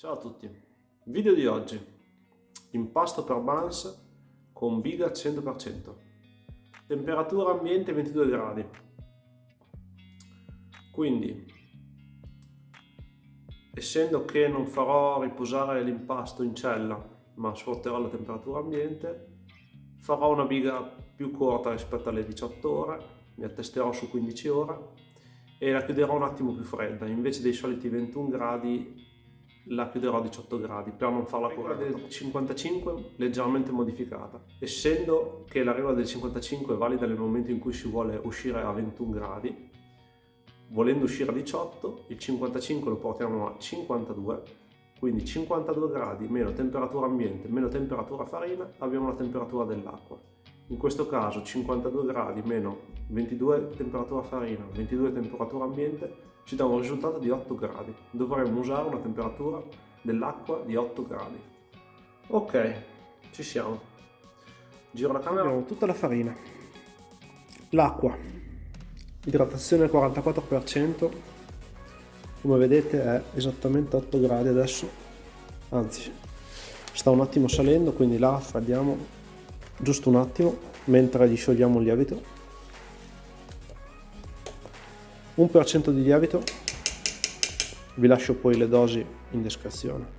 Ciao a tutti, video di oggi, impasto per buns con biga 100%, temperatura ambiente 22 gradi, quindi essendo che non farò riposare l'impasto in cella ma sfrutterò la temperatura ambiente, farò una biga più corta rispetto alle 18 ore, mi attesterò su 15 ore e la chiuderò un attimo più fredda, invece dei soliti 21 gradi la chiuderò a 18 gradi per non farla correre del 55 leggermente modificata. Essendo che la regola del 55 è valida nel momento in cui si vuole uscire a 21 gradi volendo uscire a 18 il 55 lo portiamo a 52 quindi 52 gradi meno temperatura ambiente meno temperatura farina abbiamo la temperatura dell'acqua. In questo caso 52 gradi meno 22 temperatura farina 22 temperatura ambiente ci dà un risultato di 8 gradi. Dovremmo usare una temperatura dell'acqua di 8 gradi. Ok, ci siamo. Giro la camera. Abbiamo tutta la farina, l'acqua, idratazione al 44%, come vedete è esattamente 8 gradi adesso, anzi sta un attimo salendo, quindi la raffreddiamo giusto un attimo mentre gli sciogliamo il lievito 1% di lievito, vi lascio poi le dosi in descrizione.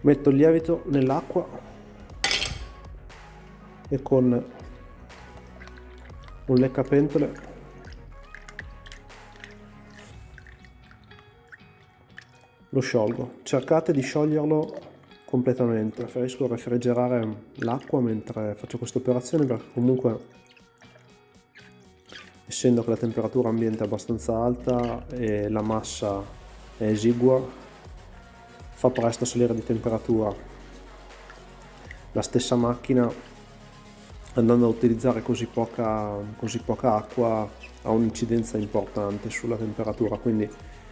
Metto il lievito nell'acqua e con un leccapentole lo sciolgo. Cercate di scioglierlo completamente, preferisco refrigerare l'acqua mentre faccio questa operazione perché comunque essendo che la temperatura ambiente è abbastanza alta e la massa è esigua fa presto salire di temperatura. La stessa macchina andando a utilizzare così poca, così poca acqua ha un'incidenza importante sulla temperatura. Quindi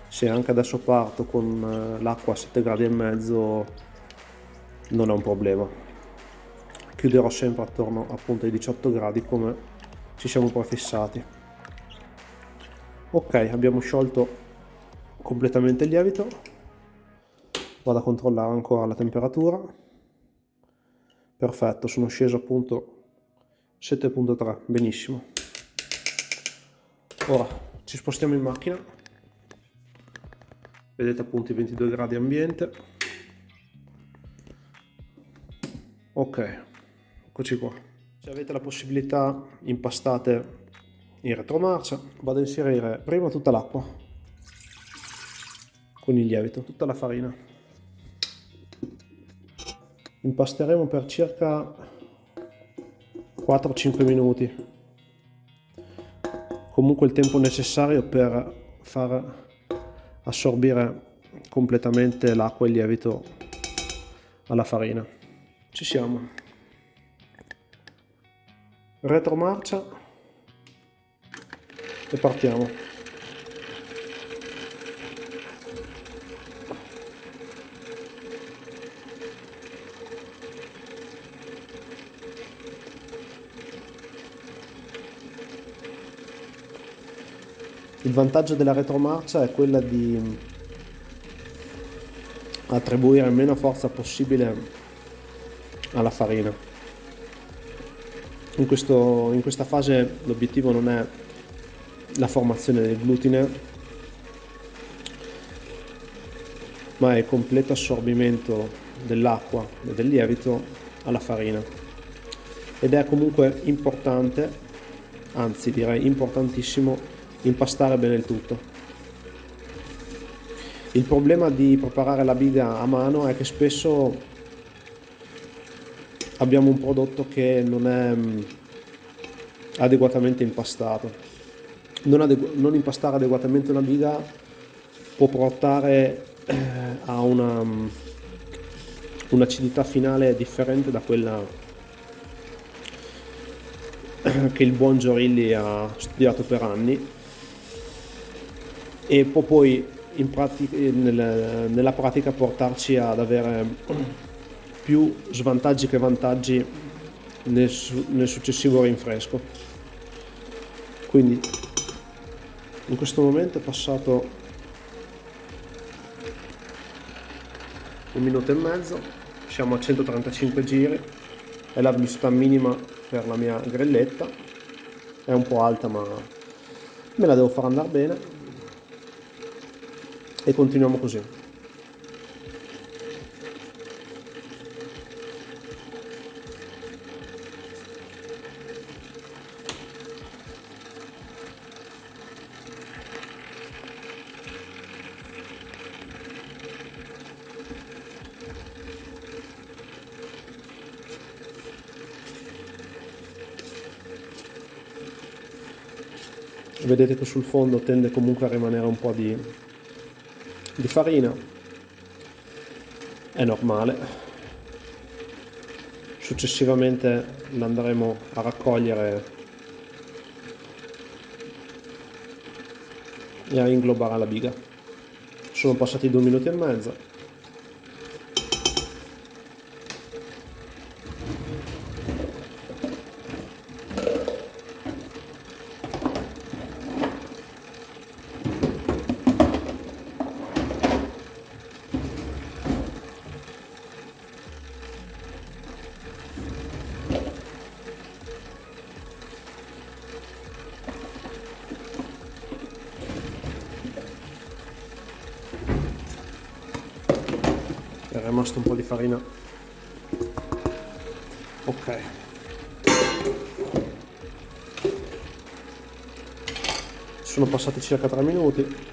se anche adesso parto con eh, l'acqua a 7 gradi e mezzo non è un problema. Chiuderò sempre attorno appunto ai 18 gradi come ci siamo prefissati ok abbiamo sciolto completamente il lievito. Vado a controllare ancora la temperatura. Perfetto sono sceso appunto 7.3 benissimo. Ora ci spostiamo in macchina. Vedete appunto i 22 gradi ambiente. Ok eccoci qua. Se avete la possibilità impastate in retromarcia vado a inserire prima tutta l'acqua con il lievito, tutta la farina. Impasteremo per circa 4-5 minuti. Comunque il tempo necessario per far assorbire completamente l'acqua e il lievito alla farina. Ci siamo. Retromarcia e partiamo. Il vantaggio della retromarcia è quella di attribuire meno forza possibile alla farina. In, questo, in questa fase l'obiettivo non è la formazione del glutine ma è il completo assorbimento dell'acqua e del lievito alla farina. Ed è comunque importante anzi direi importantissimo impastare bene il tutto. Il problema di preparare la biga a mano è che spesso abbiamo un prodotto che non è mm, adeguatamente impastato non, non impastare adeguatamente una biga può portare eh, a una um, un'acidità finale differente da quella che il buon Giorilli ha studiato per anni. E può poi pratica, nel, nella pratica portarci ad avere più svantaggi che vantaggi nel, nel successivo rinfresco. Quindi in questo momento è passato un minuto e mezzo siamo a 135 giri è la velocità minima per la mia grelletta è un po' alta ma me la devo far andare bene e continuiamo così vedete che sul fondo tende comunque a rimanere un po' di, di farina. È normale. Successivamente l'andremo a raccogliere e a inglobare la biga. Sono passati due minuti e mezzo rimasto un po' di farina. Ok. Sono passati circa 3 minuti.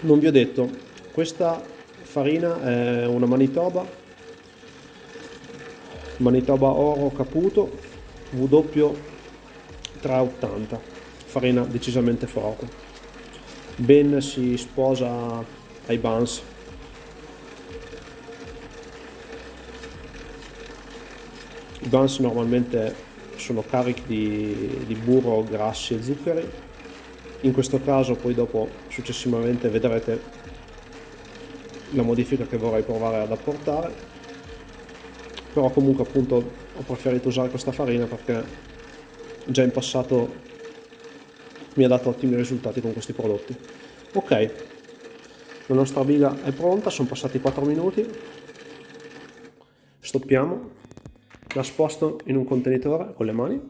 Non vi ho detto questa farina è una Manitoba, Manitoba Oro Caputo W 380, farina decisamente forte. Ben si sposa ai buns. I buns normalmente sono carichi di, di burro, grassi e zuccheri. In questo caso poi dopo successivamente vedrete la modifica che vorrei provare ad apportare. Però comunque appunto ho preferito usare questa farina perché già in passato mi ha dato ottimi risultati con questi prodotti. Ok la nostra biga è pronta sono passati 4 minuti. Stoppiamo. La sposto in un contenitore con le mani.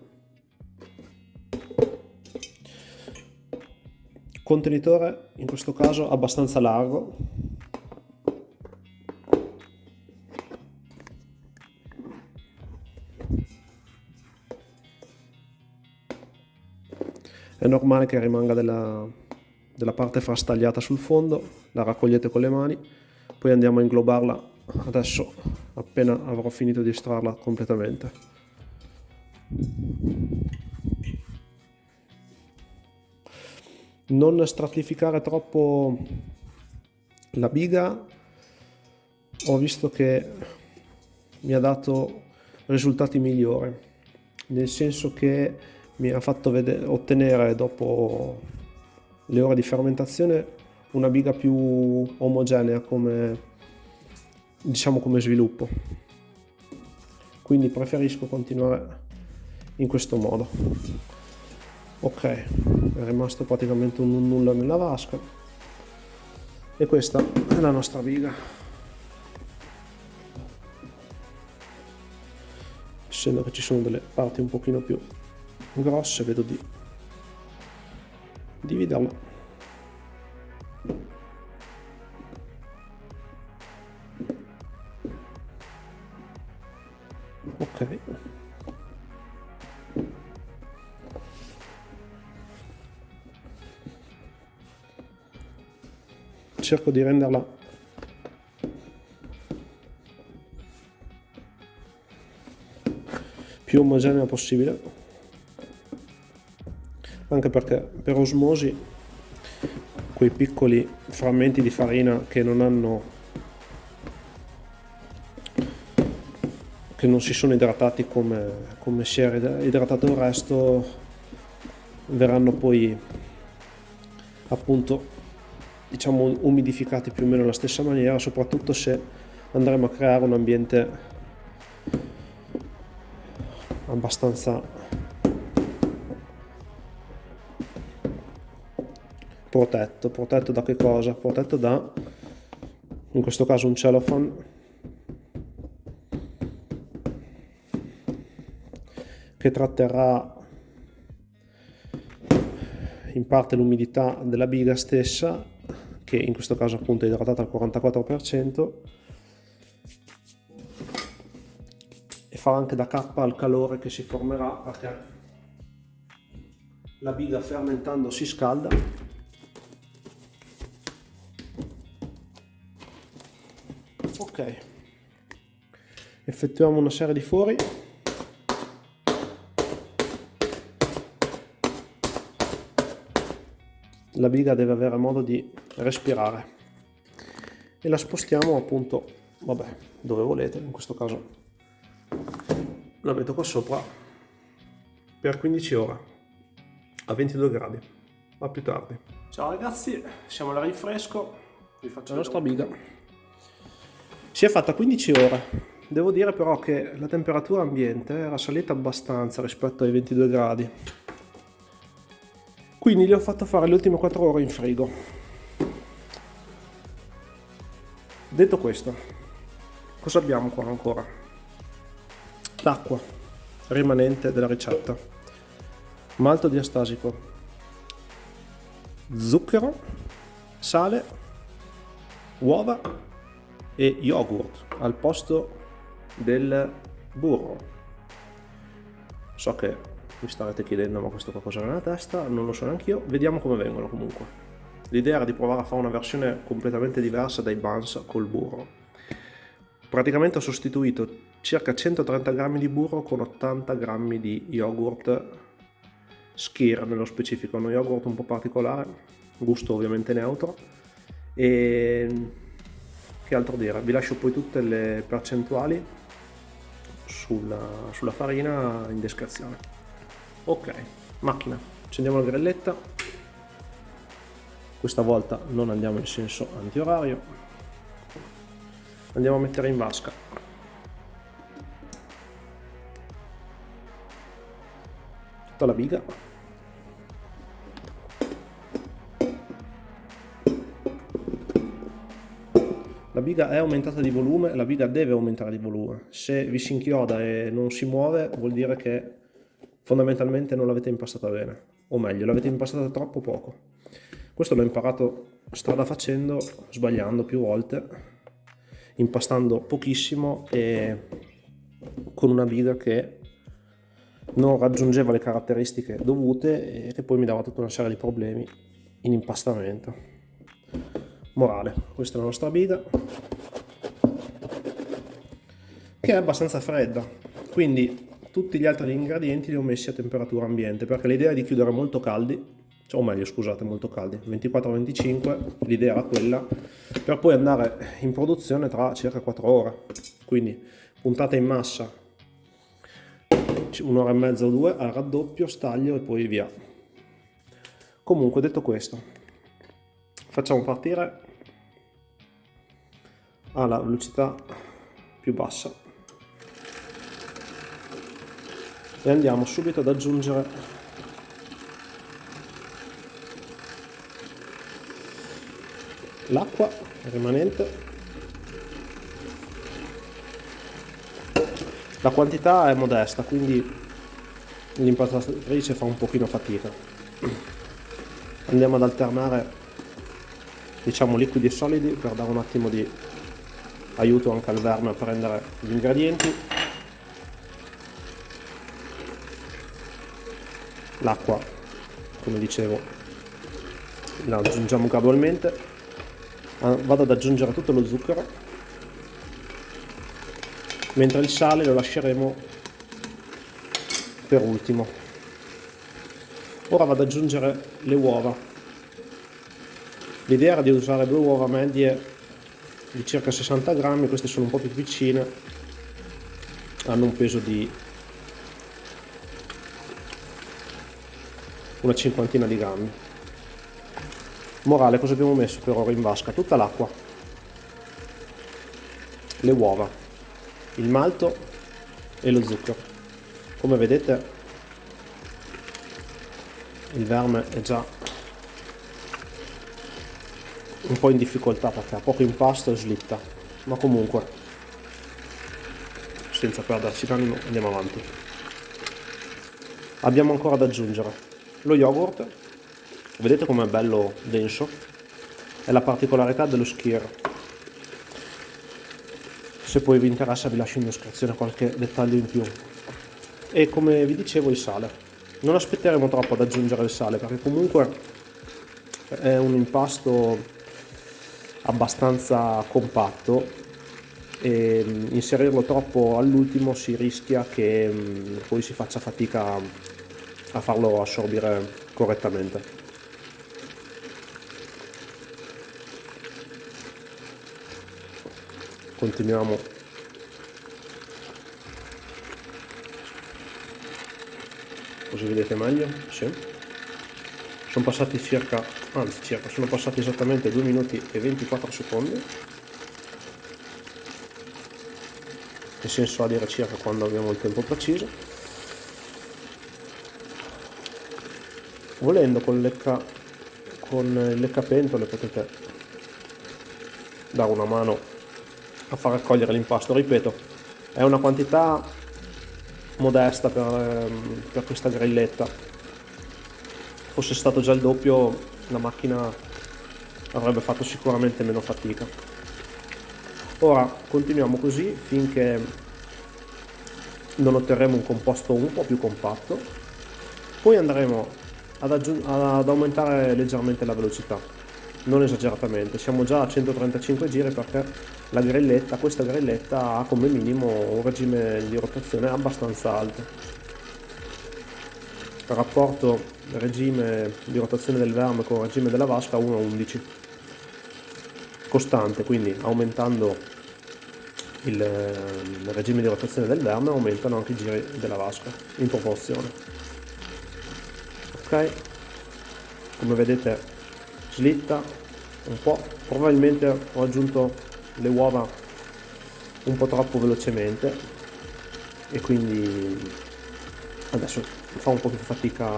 Contenitore in questo caso abbastanza largo è normale che rimanga della, della parte frastagliata sul fondo, la raccogliete con le mani, poi andiamo a inglobarla adesso appena avrò finito di estrarla completamente. Non stratificare troppo la biga, ho visto che mi ha dato risultati migliori, nel senso che mi ha fatto vedere, ottenere dopo le ore di fermentazione una biga più omogenea come diciamo come sviluppo. Quindi preferisco continuare in questo modo. Ok è rimasto praticamente un nulla nella vasca. E questa è la nostra biga. Essendo che ci sono delle parti un pochino più grosse vedo di dividerla. Ok. Cerco di renderla più omogenea possibile anche perché per osmosi quei piccoli frammenti di farina che non hanno che non si sono idratati come, come si era idratato il resto verranno poi appunto diciamo umidificati più o meno alla stessa maniera, soprattutto se andremo a creare un ambiente abbastanza protetto. Protetto da che cosa? Protetto da, in questo caso un cellophane che tratterà in parte l'umidità della biga stessa che in questo caso appunto è idratata al 44% e fa anche da cappa al calore che si formerà perché la biga fermentando si scalda ok. Effettuiamo una serie di fori la biga deve avere modo di respirare. E la spostiamo appunto vabbè dove volete in questo caso. La metto qua sopra per 15 ore a 22 gradi a più tardi. Ciao ragazzi siamo alla rinfresco vi faccio la nostra biga si è fatta 15 ore. Devo dire però che la temperatura ambiente era salita abbastanza rispetto ai 22 gradi. Quindi gli ho fatto fare le ultime 4 ore in frigo. Detto questo cosa abbiamo qua ancora? L'acqua rimanente della ricetta. Malto diastasico. Zucchero sale uova e yogurt al posto del burro. So che mi starete chiedendo ma questo qualcosa nella testa, non lo so neanche io, vediamo come vengono comunque. L'idea era di provare a fare una versione completamente diversa dai buns col burro. Praticamente ho sostituito circa 130 grammi di burro con 80 grammi di yogurt. Skir nello specifico, uno yogurt un po' particolare, gusto ovviamente neutro. E che altro dire, vi lascio poi tutte le percentuali sulla, sulla farina in descrizione. Ok macchina. Accendiamo la grelletta questa volta non andiamo in senso antiorario. Andiamo a mettere in vasca. Tutta la biga biga è aumentata di volume, la biga deve aumentare di volume. Se vi si inchioda e non si muove vuol dire che fondamentalmente non l'avete impastata bene, o meglio, l'avete impastata troppo poco. Questo l'ho imparato strada facendo, sbagliando più volte, impastando pochissimo e con una biga che non raggiungeva le caratteristiche dovute e che poi mi dava tutta una serie di problemi in impastamento. Morale, questa è la nostra biga che è abbastanza fredda, quindi tutti gli altri ingredienti li ho messi a temperatura ambiente perché l'idea è di chiudere molto caldi cioè, o meglio scusate molto caldi 24-25 l'idea era quella per poi andare in produzione tra circa 4 ore. Quindi puntata in massa un'ora e mezza o due al raddoppio staglio e poi via. Comunque detto questo facciamo partire. Alla velocità più bassa. E andiamo subito ad aggiungere l'acqua rimanente. La quantità è modesta quindi l'impastatrice fa un pochino fatica. Andiamo ad alternare diciamo liquidi e solidi per dare un attimo di aiuto anche al verme a prendere gli ingredienti. L'acqua come dicevo la aggiungiamo gradualmente. Ah, vado ad aggiungere tutto lo zucchero. Mentre il sale lo lasceremo per ultimo. Ora vado ad aggiungere le uova l'idea era di usare due uova medie di circa 60 grammi queste sono un po' più piccine hanno un peso di una cinquantina di grammi Morale, cosa abbiamo messo per ora in vasca? Tutta l'acqua, le uova, il malto e lo zucchero. Come vedete il verme è già un po' in difficoltà perché ha poco impasto e slitta, ma comunque senza perderci d'animo andiamo avanti. Abbiamo ancora da aggiungere lo yogurt, vedete com'è bello denso, è la particolarità dello skier. Se poi vi interessa vi lascio in descrizione qualche dettaglio in più. E come vi dicevo il sale. Non aspetteremo troppo ad aggiungere il sale perché comunque è un impasto abbastanza compatto e mm, inserirlo troppo all'ultimo si rischia che mm, poi si faccia fatica a farlo assorbire correttamente. Continuiamo. Così vedete meglio, sì. Sono passati circa anzi sono passati esattamente 2 minuti e 24 secondi. Che senso ha dire circa quando abbiamo il tempo preciso. Volendo con, lecca, con il leccapentole potete dare una mano a far raccogliere l'impasto. Ripeto è una quantità modesta per, ehm, per questa grilletta. Fosse stato già il doppio la macchina avrebbe fatto sicuramente meno fatica. Ora continuiamo così finché non otterremo un composto un po' più compatto. Poi andremo ad, ad aumentare leggermente la velocità. Non esageratamente siamo già a 135 giri perché la grilletta questa grilletta ha come minimo un regime di rotazione abbastanza alto rapporto regime di rotazione del verme con regime della vasca 1 a 11 costante quindi aumentando il, il regime di rotazione del verme aumentano anche i giri della vasca in proporzione. Ok? Come vedete slitta un po' probabilmente ho aggiunto le uova un po' troppo velocemente e quindi adesso fa un po' più fatica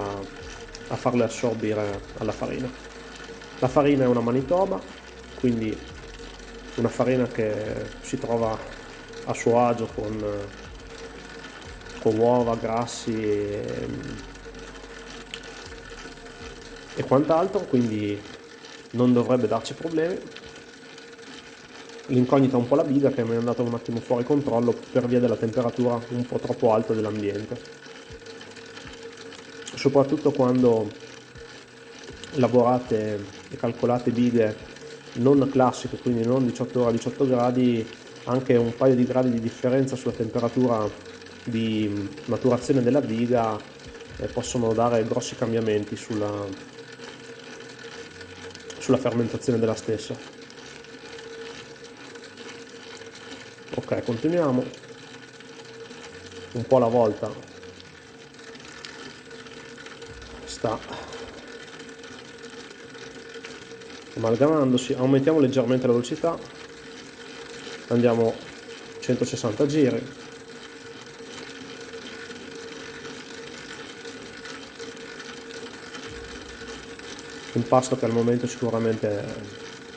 a farle assorbire alla farina. La farina è una manitoba, quindi una farina che si trova a suo agio con, con uova, grassi e, e quant'altro, quindi non dovrebbe darci problemi. L'incognita è un po' la biga che mi è andata un attimo fuori controllo per via della temperatura un po' troppo alta dell'ambiente soprattutto quando lavorate e calcolate bighe non classiche, quindi non 18 ore a 18 gradi, anche un paio di gradi di differenza sulla temperatura di maturazione della biga eh, possono dare grossi cambiamenti sulla, sulla fermentazione della stessa. Ok, continuiamo un po' alla volta sta. Amalgamandosi aumentiamo leggermente la velocità. Andiamo 160 giri. Impasto che al momento sicuramente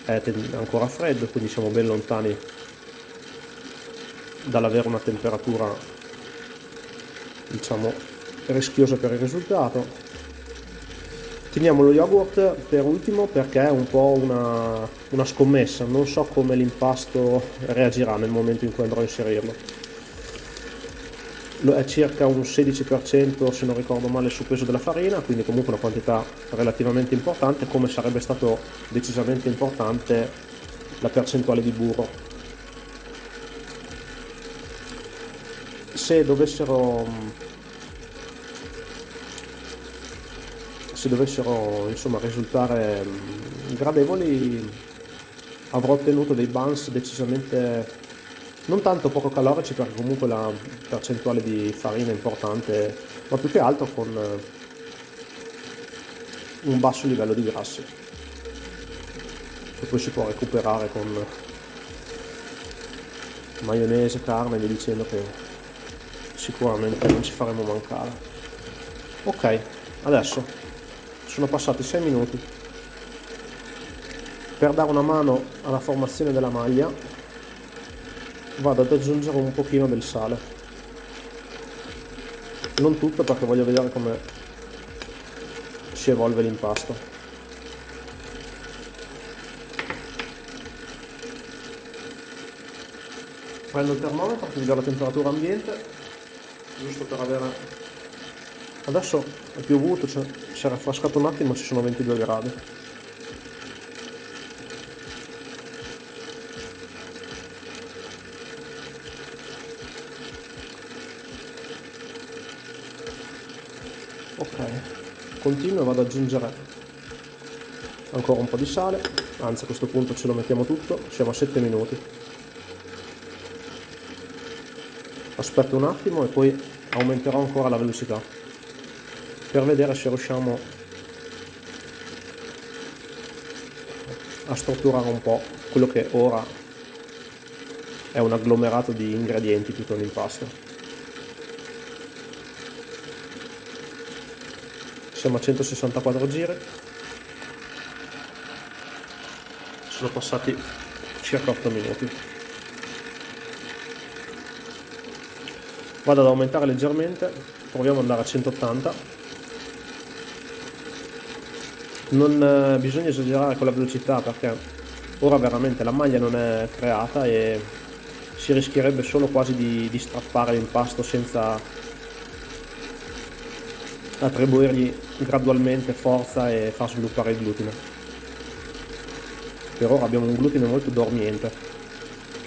è ancora freddo quindi siamo ben lontani dall'avere una temperatura diciamo rischiosa per il risultato Teniamo lo yogurt per ultimo perché è un po' una, una scommessa, non so come l'impasto reagirà nel momento in cui andrò a inserirlo. È circa un 16% se non ricordo male sul peso della farina, quindi comunque una quantità relativamente importante, come sarebbe stato decisamente importante la percentuale di burro. Se dovessero se dovessero insomma, risultare mm, gradevoli avrò ottenuto dei buns decisamente non tanto poco calorici perché comunque la percentuale di farina è importante ma più che altro con eh, un basso livello di grassi. Che poi si può recuperare con maionese, carne e dicendo che sicuramente non ci faremo mancare. Ok adesso sono passati 6 minuti. Per dare una mano alla formazione della maglia vado ad aggiungere un pochino del sale. Non tutto perché voglio vedere come si evolve l'impasto. Prendo il termometro per vedere la temperatura ambiente giusto per avere adesso è piovuto si è raffrescato un attimo ci sono 22 gradi. Ok continuo e vado ad aggiungere ancora un po' di sale. Anzi a questo punto ce lo mettiamo tutto siamo a 7 minuti. Aspetto un attimo e poi aumenterò ancora la velocità per vedere se riusciamo a strutturare un po' quello che ora è un agglomerato di ingredienti tutto l'impasto. Siamo a 164 giri. Sono passati circa 8 minuti. Vado ad aumentare leggermente. Proviamo ad andare a 180 non eh, bisogna esagerare con la velocità perché ora veramente la maglia non è creata e si rischierebbe solo quasi di, di strappare l'impasto senza attribuirgli gradualmente forza e far sviluppare il glutine. Per ora abbiamo un glutine molto dormiente,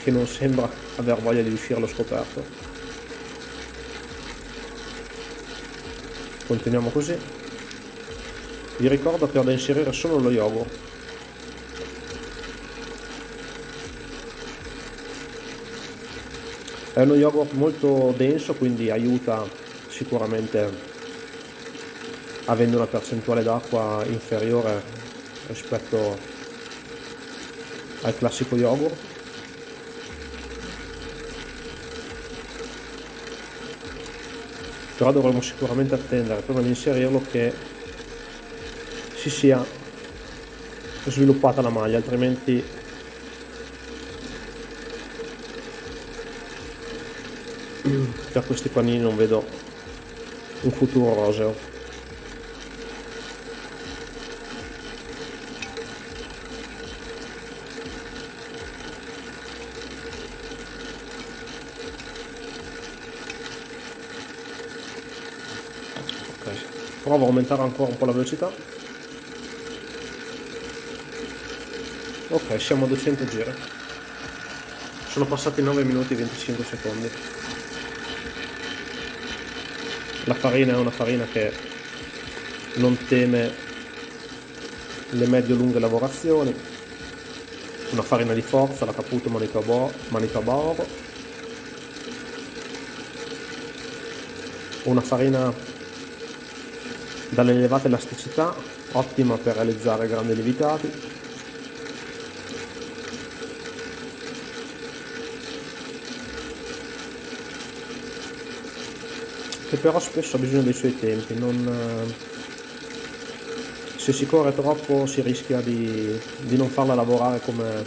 che non sembra aver voglia di uscire allo scoperto. Continuiamo così. Vi ricordo che ho da inserire solo lo yogurt. È uno yogurt molto denso, quindi aiuta sicuramente avendo una percentuale d'acqua inferiore rispetto al classico yogurt però dovremo sicuramente attendere prima di inserirlo che si sia sviluppata la maglia altrimenti per questi panini non vedo un futuro roseo. Provo a aumentare ancora un po' la velocità ok siamo a 200 giri. Sono passati 9 minuti e 25 secondi. La farina è una farina che non teme le medio-lunghe lavorazioni. Una farina di forza, la Caputo Manitoba Oro. Una farina dall'elevata elasticità, ottima per realizzare grandi lievitati, che però spesso ha bisogno dei suoi tempi, non, se si corre troppo si rischia di, di non farla lavorare come,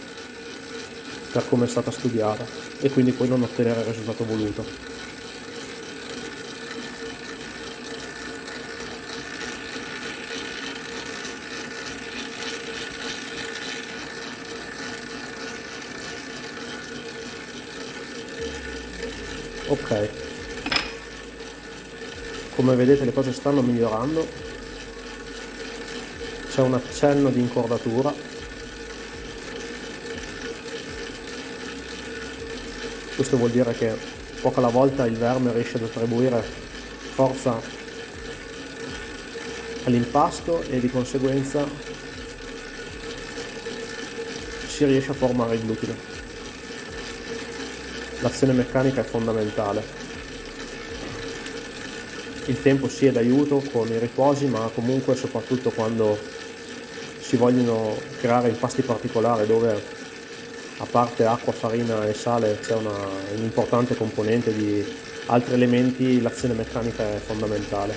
per come è stata studiata e quindi poi non ottenere il risultato voluto. ok come vedete le cose stanno migliorando. C'è un accenno di incordatura. Questo vuol dire che poco alla volta il verme riesce ad attribuire forza all'impasto e di conseguenza si riesce a formare il glutine. L'azione meccanica è fondamentale. Il tempo è d'aiuto con i riposi, ma comunque soprattutto quando si vogliono creare impasti particolari dove a parte acqua, farina e sale c'è una, un'importante componente di altri elementi, l'azione meccanica è fondamentale.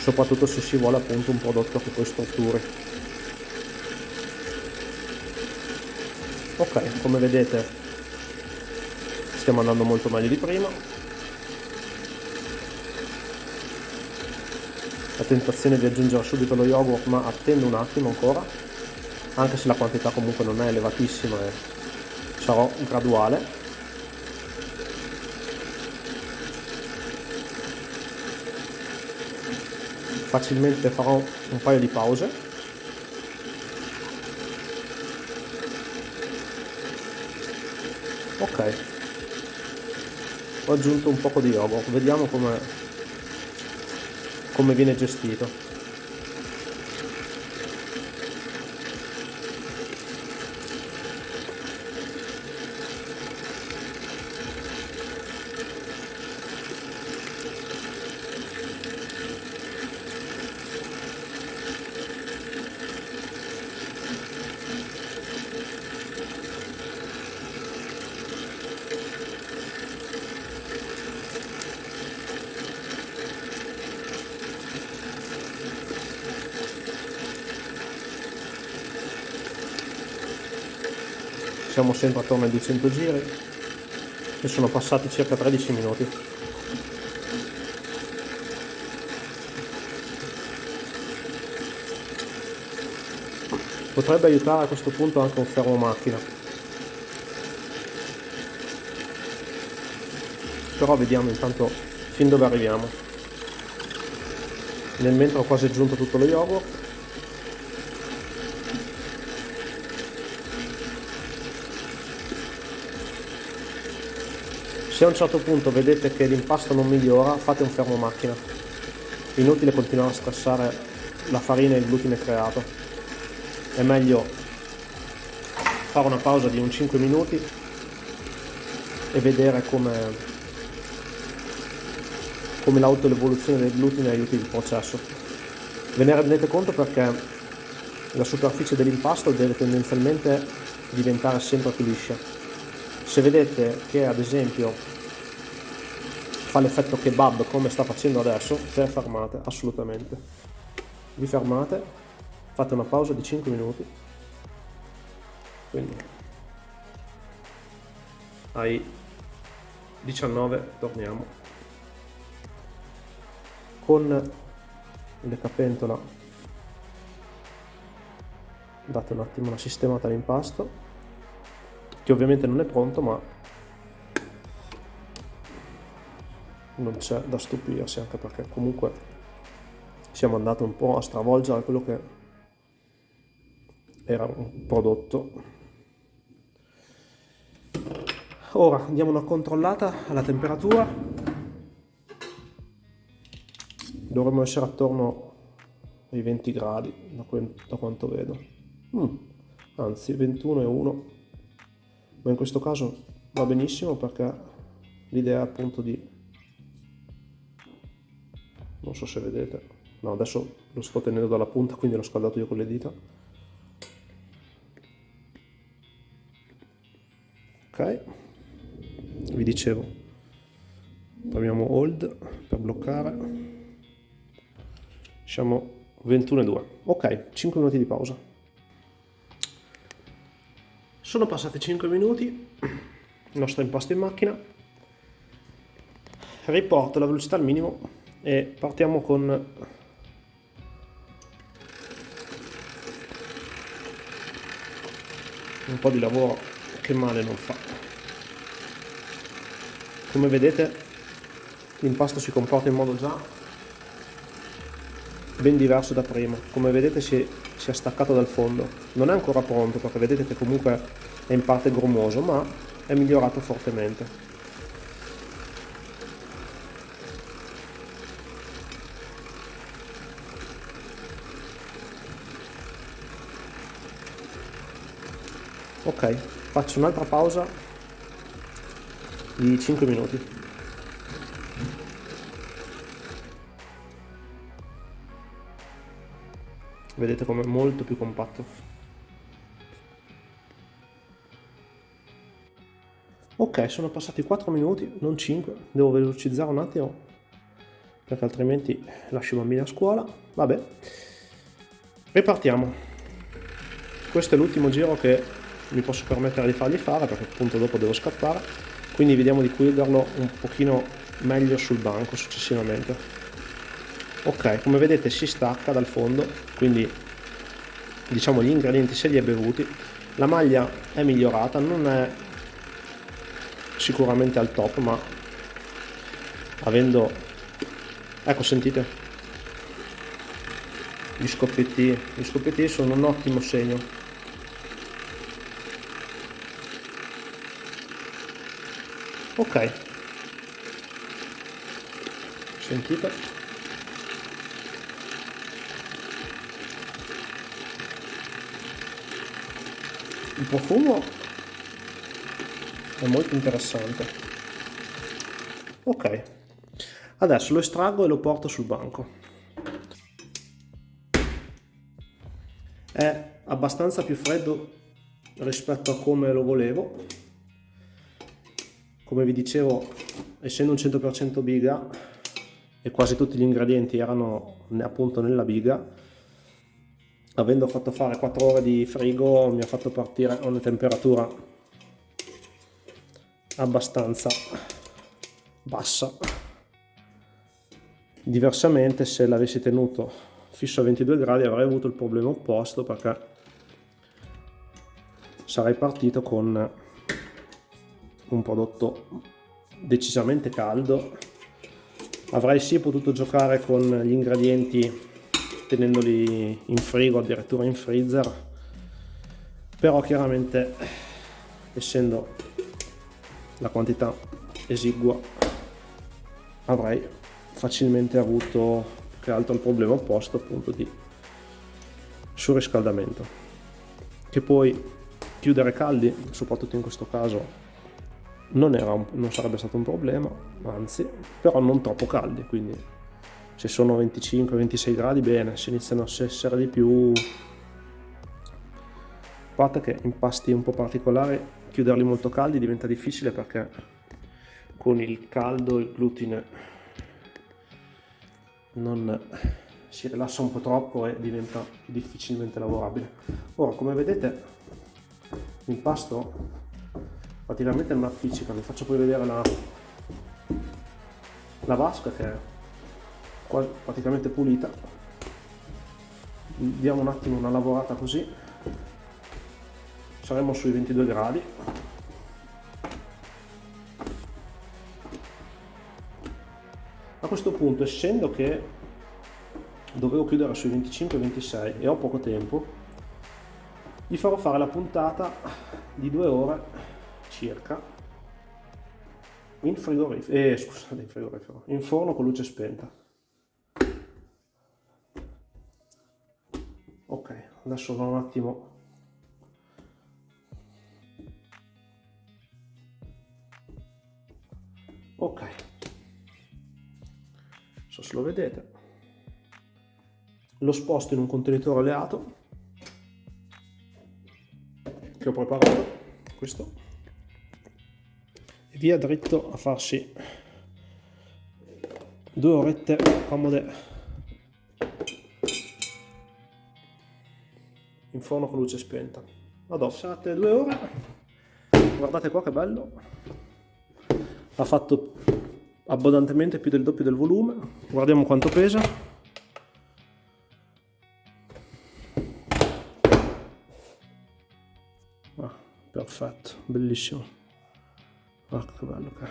Soprattutto se si vuole appunto un prodotto che poi strutturi. Ok, come vedete stiamo andando molto meglio di prima. La tentazione di aggiungere subito lo yogurt ma attendo un attimo ancora. Anche se la quantità comunque non è elevatissima e sarò graduale. Facilmente farò un paio di pause. Ok ho aggiunto un poco di yogurt vediamo come, come viene gestito sempre attorno ai 200 giri e sono passati circa 13 minuti. Potrebbe aiutare a questo punto anche un fermo macchina. Però vediamo intanto fin dove arriviamo. Nel mentre ho quasi aggiunto tutto lo yogurt Se a un certo punto vedete che l'impasto non migliora, fate un fermo macchina. Inutile continuare a stressare la farina e il glutine creato. È meglio fare una pausa di un 5 minuti e vedere come, come l'autoevoluzione del glutine aiuti il processo. Ve ne rendete conto perché la superficie dell'impasto deve tendenzialmente diventare sempre più liscia. Se vedete che ad esempio fa l'effetto kebab come sta facendo adesso, se fermate, assolutamente. Vi fermate, fate una pausa di 5 minuti. Quindi ai 19 torniamo con il capentola date un attimo una sistemata all'impasto che ovviamente non è pronto ma non c'è da stupirsi anche perché comunque siamo andati un po' a stravolgere quello che era un prodotto. Ora diamo una controllata alla temperatura. Dovremmo essere attorno ai 20 gradi da, quanto vedo. Mm, anzi 21 e 1 ma in questo caso va benissimo perché l'idea è appunto di non so se vedete. No adesso lo sto tenendo dalla punta quindi l'ho scaldato io con le dita. Ok. Vi dicevo premiamo hold per bloccare. Siamo 21 e 2 ok 5 minuti di pausa sono passati 5 minuti il nostro impasto in macchina. Riporto la velocità al minimo e partiamo con un po' di lavoro che male non fa. Come vedete l'impasto si comporta in modo già ben diverso da prima. Come vedete si, si è staccato dal fondo. Non è ancora pronto perché vedete che comunque è in parte grumoso ma è migliorato fortemente. Ok faccio un'altra pausa di 5 minuti vedete come è molto più compatto. Ok sono passati 4 minuti non 5 devo velocizzare un attimo perché altrimenti lascio i bambini a scuola. Vabbè. Ripartiamo. Questo è l'ultimo giro che mi posso permettere di fargli fare perché appunto dopo devo scappare. Quindi vediamo di chiuderlo un pochino meglio sul banco successivamente ok come vedete si stacca dal fondo quindi diciamo gli ingredienti se li è bevuti. La maglia è migliorata non è sicuramente al top ma avendo ecco sentite gli scoppietti gli scoppietti sono un ottimo segno. Ok. Sentite il profumo è molto interessante. Ok. Adesso lo estraggo e lo porto sul banco. È abbastanza più freddo rispetto a come lo volevo. Come vi dicevo essendo un 100% biga e quasi tutti gli ingredienti erano appunto nella biga avendo fatto fare 4 ore di frigo mi ha fatto partire a una temperatura abbastanza bassa. Diversamente se l'avessi tenuto fisso a 22 gradi avrei avuto il problema opposto perché sarei partito con un prodotto decisamente caldo. Avrei sì potuto giocare con gli ingredienti tenendoli in frigo addirittura in freezer. Però chiaramente essendo la quantità esigua avrei facilmente avuto che altro il problema opposto appunto di surriscaldamento. Che poi chiudere caldi soprattutto in questo caso non, un, non sarebbe stato un problema anzi però non troppo caldi quindi se sono 25-26 gradi bene. Se iniziano a essere di più parte che in pasti un po' particolari chiuderli molto caldi diventa difficile perché con il caldo il glutine non si rilassa un po' troppo e diventa difficilmente lavorabile. Ora come vedete l'impasto praticamente non appiccica vi faccio poi vedere la, la vasca che è praticamente pulita. Diamo un attimo una lavorata così. Saremo sui 22 gradi. A questo punto essendo che dovevo chiudere sui 25-26 e ho poco tempo gli farò fare la puntata di due ore circa in frigorifero, eh, scusate, in frigorifero, in forno con luce spenta. Adesso un attimo. Ok. So se lo vedete. Lo sposto in un contenitore alleato. Che ho preparato. Questo. E via dritto a farsi due orette comode forno con luce spenta. Vado. Passate due ore. Guardate qua che bello. Ha fatto abbondantemente più del doppio del volume. Guardiamo quanto pesa. Ah, perfetto bellissimo. Ah, che bello che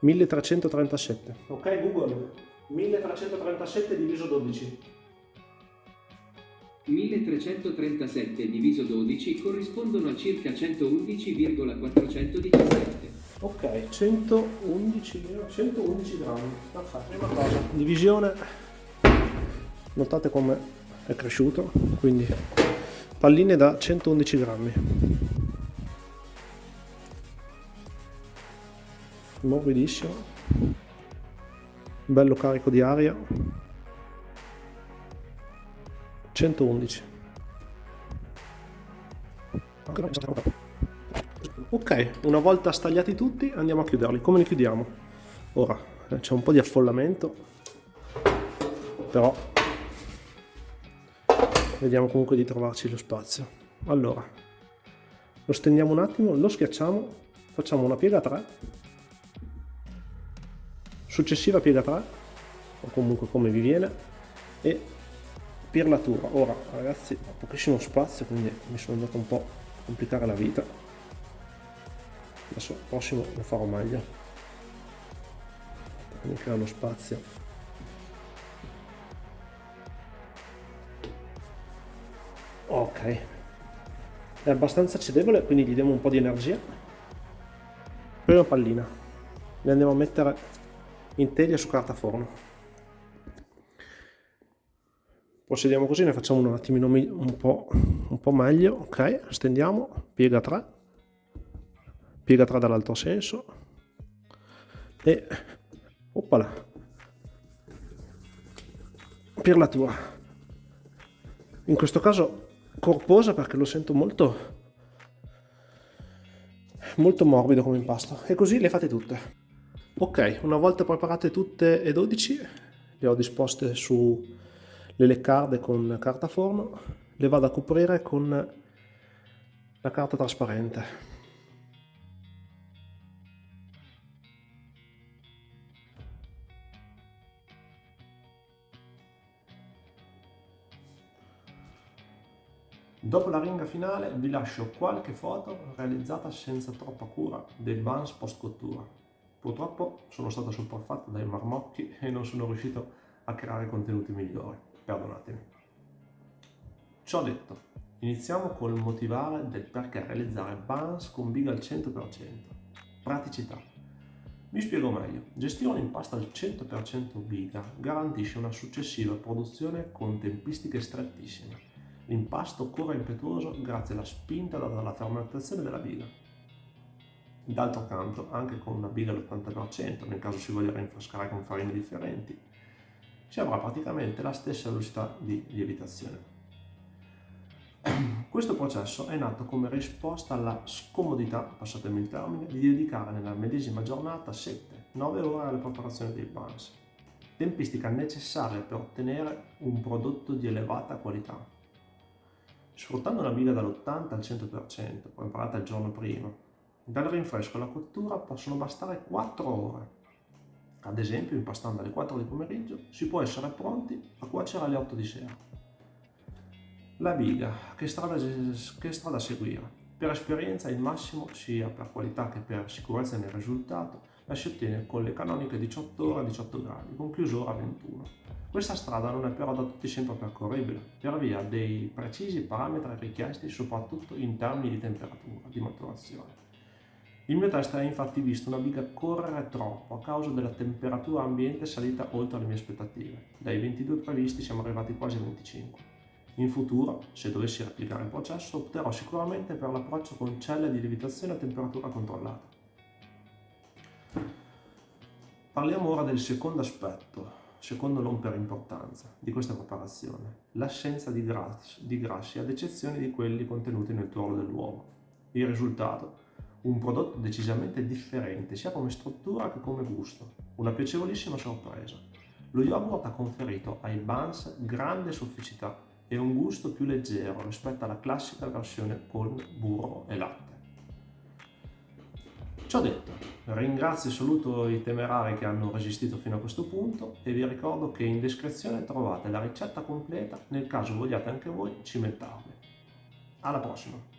1337 ok google. 1337 diviso 12 1337 diviso 12 corrispondono a circa 111,417 ok 111 111 grammi. Prima cosa. Divisione. Notate come è cresciuto quindi palline da 111 grammi. Morbidissimo bello carico di aria 111. Ok, una volta stagliati tutti andiamo a chiuderli. Come li chiudiamo? Ora, eh, c'è un po' di affollamento, però vediamo comunque di trovarci lo spazio. Allora, lo stendiamo un attimo, lo schiacciamo, facciamo una piega 3, successiva piega 3, o comunque come vi viene, e pirlatura. Ora ragazzi ho pochissimo spazio quindi mi sono andato un po' a complicare la vita. Adesso il prossimo lo farò meglio. Mi creo lo spazio. Ok. È abbastanza cedevole quindi gli diamo un po' di energia. Prima pallina. Le andiamo a mettere in teglia su carta forno. Procediamo così, ne facciamo un attimino un po', un po meglio, ok, stendiamo, piega 3, piega 3 dall'altro senso. E oppala, pirlatura. In questo caso corposa perché lo sento molto, molto morbido come impasto. E così le fate tutte. Ok, una volta preparate tutte e 12, le ho disposte su le leccarde con carta forno, le vado a coprire con la carta trasparente. Dopo la ringa finale vi lascio qualche foto realizzata senza troppa cura dei buns post cottura. Purtroppo sono stato sopraffatto dai marmocchi e non sono riuscito a creare contenuti migliori perdonatemi. Ciò detto, iniziamo col motivare del perché realizzare buns con big al 100%. Praticità. Mi spiego meglio. Gestire un impasto al 100% biga garantisce una successiva produzione con tempistiche strettissime. L'impasto corre impetuoso grazie alla spinta data dalla fermentazione della biga. D'altro canto, anche con una biga all'80%, nel caso si voglia rinfrescare con farine differenti, si avrà praticamente la stessa velocità di lievitazione. Questo processo è nato come risposta alla scomodità, passatemi il termine, di dedicare nella medesima giornata 7-9 ore alla preparazione dei buns, tempistica necessaria per ottenere un prodotto di elevata qualità. Sfruttando una biga dall'80 al 100%, preparata il giorno prima, dal rinfresco alla cottura possono bastare 4 ore ad esempio, impastando alle 4 di pomeriggio, si può essere pronti a cuocere alle 8 di sera. La biga, che strada, che strada seguire? Per esperienza il massimo, sia per qualità che per sicurezza nel risultato, la si ottiene con le canoniche 18 ore a 18 gradi, con chiusura a 21. Questa strada non è però da tutti sempre percorribile, per via dei precisi parametri richiesti soprattutto in termini di temperatura di maturazione. Il mio test ha infatti visto una biga correre troppo a causa della temperatura ambiente salita oltre le mie aspettative. Dai 22 previsti siamo arrivati quasi a 25. In futuro, se dovessi replicare il processo, opterò sicuramente per l'approccio con celle di lievitazione a temperatura controllata. Parliamo ora del secondo aspetto, secondo non per importanza, di questa preparazione, l'assenza di grassi, di grassi ad eccezione di quelli contenuti nel tuorlo dell'uovo. Il risultato un prodotto decisamente differente sia come struttura che come gusto, una piacevolissima sorpresa. Lo yogurt ha conferito ai buns grande sofficità e un gusto più leggero rispetto alla classica versione con burro e latte. Ciò detto, ringrazio e saluto i temerari che hanno resistito fino a questo punto e vi ricordo che in descrizione trovate la ricetta completa nel caso vogliate anche voi cimentarvi. Alla prossima!